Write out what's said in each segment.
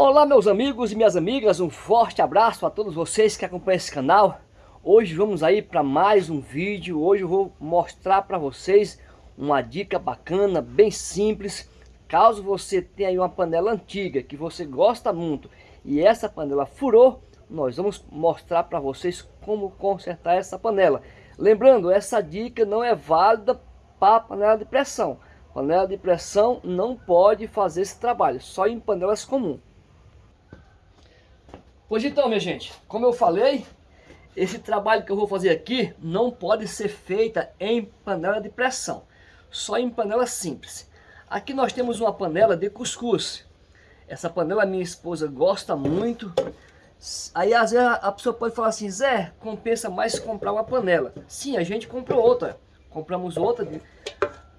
Olá meus amigos e minhas amigas, um forte abraço a todos vocês que acompanham esse canal. Hoje vamos aí para mais um vídeo, hoje eu vou mostrar para vocês uma dica bacana, bem simples. Caso você tenha aí uma panela antiga que você gosta muito e essa panela furou, nós vamos mostrar para vocês como consertar essa panela. Lembrando, essa dica não é válida para panela de pressão. Panela de pressão não pode fazer esse trabalho, só em panelas comuns. Pois então, minha gente, como eu falei, esse trabalho que eu vou fazer aqui não pode ser feita em panela de pressão, só em panela simples. Aqui nós temos uma panela de cuscuz. Essa panela minha esposa gosta muito. Aí às vezes a pessoa pode falar assim, Zé, compensa mais comprar uma panela. Sim, a gente comprou outra. Compramos outra,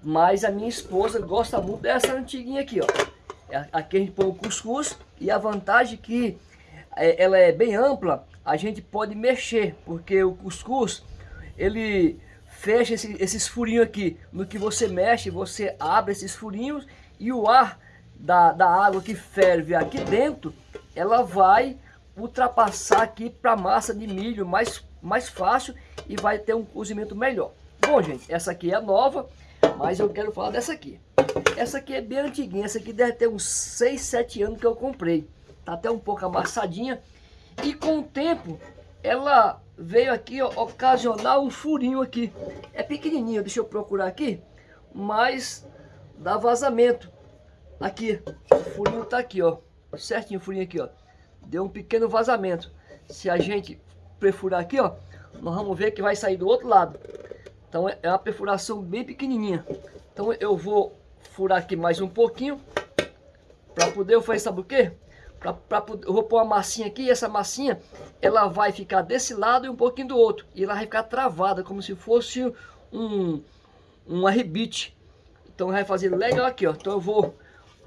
mas a minha esposa gosta muito dessa antiguinha aqui, ó. É, aqui a gente põe o cuscuz e a vantagem é que é, ela é bem ampla, a gente pode mexer, porque o cuscuz, ele fecha esse, esses furinhos aqui. No que você mexe, você abre esses furinhos e o ar da, da água que ferve aqui dentro, ela vai ultrapassar aqui para a massa de milho mais, mais fácil e vai ter um cozimento melhor. Bom, gente, essa aqui é nova, mas eu quero falar dessa aqui. Essa aqui é bem antiguinha, essa aqui deve ter uns 6, 7 anos que eu comprei tá até um pouco amassadinha. E com o tempo, ela veio aqui ó, ocasionar um furinho aqui. É pequenininho, deixa eu procurar aqui, mas dá vazamento. Aqui, o furinho tá aqui, ó, certinho o furinho aqui, ó. Deu um pequeno vazamento. Se a gente perfurar aqui, ó, nós vamos ver que vai sair do outro lado. Então é uma perfuração bem pequenininha. Então eu vou furar aqui mais um pouquinho para poder fazer sabe o quê? Pra, pra, eu vou pôr uma massinha aqui e essa massinha ela vai ficar desse lado e um pouquinho do outro. E ela vai ficar travada, como se fosse um, um arrebite. Então vai fazer legal aqui, ó. Então eu vou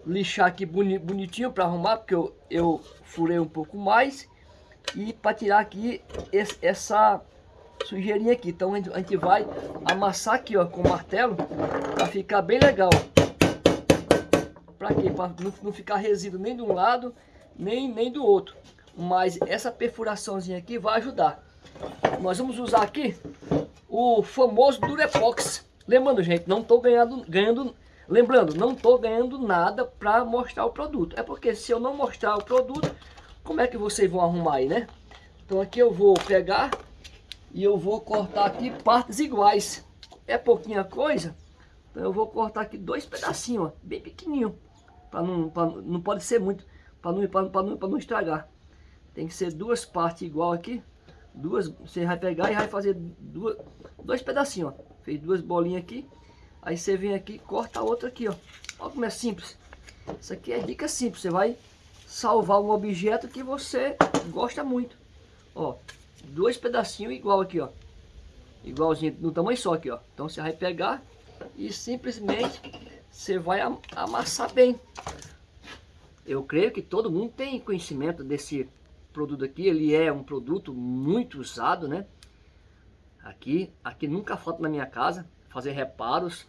lixar aqui boni, bonitinho para arrumar, porque eu, eu furei um pouco mais. E para tirar aqui esse, essa sujeirinha aqui. Então a gente, a gente vai amassar aqui, ó, com o martelo, para ficar bem legal. Para quê? Para não, não ficar resíduo nem de um lado nem, nem do outro. Mas essa perfuraçãozinha aqui vai ajudar. Nós vamos usar aqui o famoso Durepox. Lembrando, gente, não estou ganhando, ganhando... Lembrando, não estou ganhando nada para mostrar o produto. É porque se eu não mostrar o produto, como é que vocês vão arrumar aí, né? Então aqui eu vou pegar e eu vou cortar aqui partes iguais. É pouquinha coisa, então eu vou cortar aqui dois pedacinhos, ó, bem pequenininho. Pra não, pra, não pode ser muito para não, não, não estragar. Tem que ser duas partes igual aqui. Duas, você vai pegar e vai fazer duas, dois pedacinhos, ó. Fez duas bolinhas aqui. Aí você vem aqui corta a outra aqui, ó. Olha como é simples. Isso aqui é dica simples. Você vai salvar um objeto que você gosta muito. Ó, dois pedacinhos igual aqui, ó. Igualzinho, no tamanho só aqui, ó. Então você vai pegar e simplesmente você vai amassar bem. Eu creio que todo mundo tem conhecimento desse produto aqui. Ele é um produto muito usado, né? Aqui, aqui nunca falta na minha casa fazer reparos.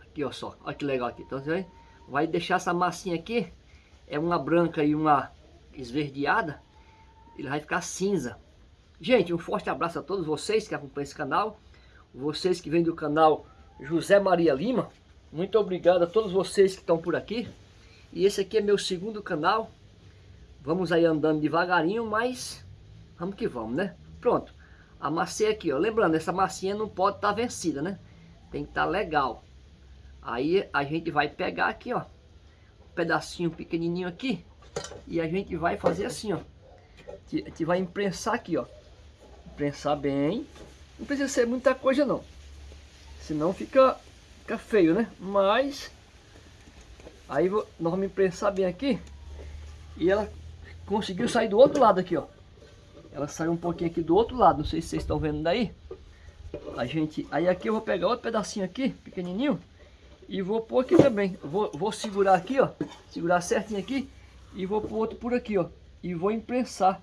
Aqui, ó só. Olha que legal aqui. Então você vai deixar essa massinha aqui. É uma branca e uma esverdeada. Ele vai ficar cinza. Gente, um forte abraço a todos vocês que acompanham esse canal. Vocês que vêm do canal José Maria Lima. Muito obrigado a todos vocês que estão por aqui. E esse aqui é meu segundo canal. Vamos aí andando devagarinho, mas vamos que vamos, né? Pronto. Amassei aqui, ó. Lembrando, essa massinha não pode estar tá vencida, né? Tem que estar tá legal. Aí a gente vai pegar aqui, ó. Um pedacinho pequenininho aqui. E a gente vai fazer assim, ó. A gente vai imprensar aqui, ó. Imprensar bem. Não precisa ser muita coisa, não. Senão fica, fica feio, né? Mas Aí nós vamos imprensar bem aqui. E ela conseguiu sair do outro lado aqui, ó. Ela saiu um pouquinho aqui do outro lado. Não sei se vocês estão vendo daí. A gente, aí aqui eu vou pegar outro pedacinho aqui, pequenininho. E vou pôr aqui também. Vou, vou segurar aqui, ó. Segurar certinho aqui. E vou pôr outro por aqui, ó. E vou imprensar.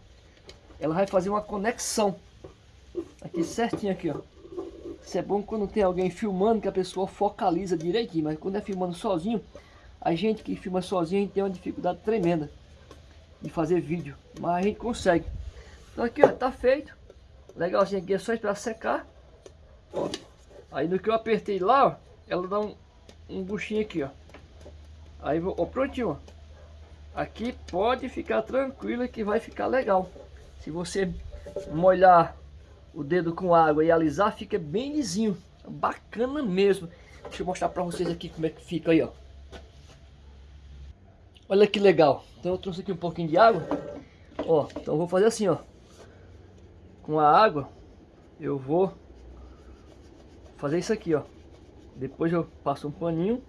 Ela vai fazer uma conexão. Aqui certinho aqui, ó. Isso é bom quando tem alguém filmando que a pessoa focaliza direitinho. Mas quando é filmando sozinho, A gente que filma sozinho, tem uma dificuldade tremenda de fazer vídeo, mas a gente consegue. Então aqui, ó, tá feito. Legalzinho aqui, é só esperar secar. Ó. Aí no que eu apertei lá, ó, ela dá um, um buchinho aqui, ó. Aí, ó, prontinho, ó. Aqui pode ficar tranquilo que vai ficar legal. Se você molhar o dedo com água e alisar, fica bem lisinho. Bacana mesmo. Deixa eu mostrar pra vocês aqui como é que fica aí, ó. Olha que legal. Então eu trouxe aqui um pouquinho de água. Ó, então eu vou fazer assim, ó. Com a água, eu vou fazer isso aqui, ó. Depois eu passo um paninho.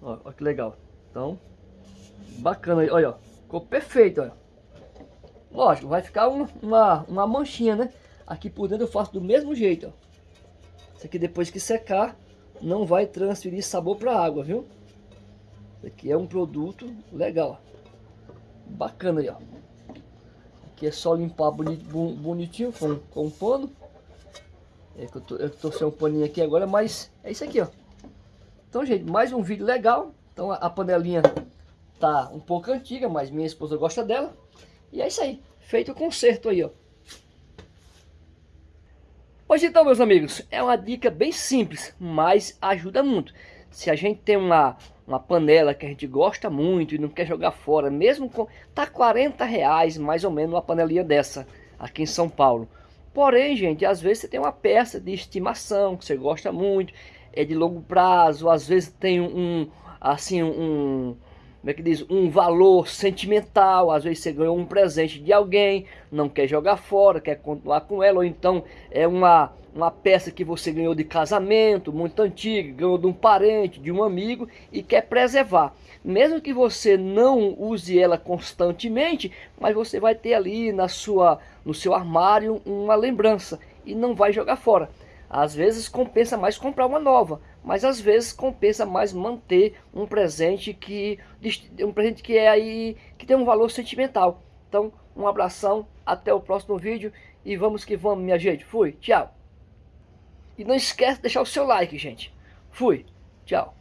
Ó, ó que legal. Então, bacana aí, olha, ó. Ficou perfeito, olha. Lógico, vai ficar uma, uma, uma manchinha, né? Aqui por dentro eu faço do mesmo jeito, ó. Isso aqui depois que secar, não vai transferir sabor para a água, viu? Isso aqui é um produto legal. Bacana aí, ó. Aqui é só limpar bonitinho com, com um pano. É que eu, tô, eu tô sem um paninho aqui agora, mas é isso aqui, ó. Então, gente, mais um vídeo legal. Então, a, a panelinha tá um pouco antiga, mas minha esposa gosta dela. E é isso aí, feito o conserto aí, ó. Pois então, meus amigos, é uma dica bem simples, mas ajuda muito. Se a gente tem uma, uma panela que a gente gosta muito e não quer jogar fora, mesmo com... Tá 40 reais mais ou menos uma panelinha dessa, aqui em São Paulo. Porém, gente, às vezes você tem uma peça de estimação que você gosta muito, é de longo prazo, às vezes tem um, assim, um, como é que diz, um valor sentimental, às vezes você ganhou um presente de alguém, não quer jogar fora, quer continuar com ela, ou então é uma, uma peça que você ganhou de casamento, muito antiga, ganhou de um parente, de um amigo e quer preservar. Mesmo que você não use ela constantemente, mas você vai ter ali na sua, no seu armário uma lembrança e não vai jogar fora. Às vezes compensa mais comprar uma nova, mas às vezes compensa mais manter um presente que um presente que é aí que tem um valor sentimental. Então, um abração, até o próximo vídeo e vamos que vamos, minha gente. Fui, tchau. E não esquece de deixar o seu like, gente. Fui, tchau.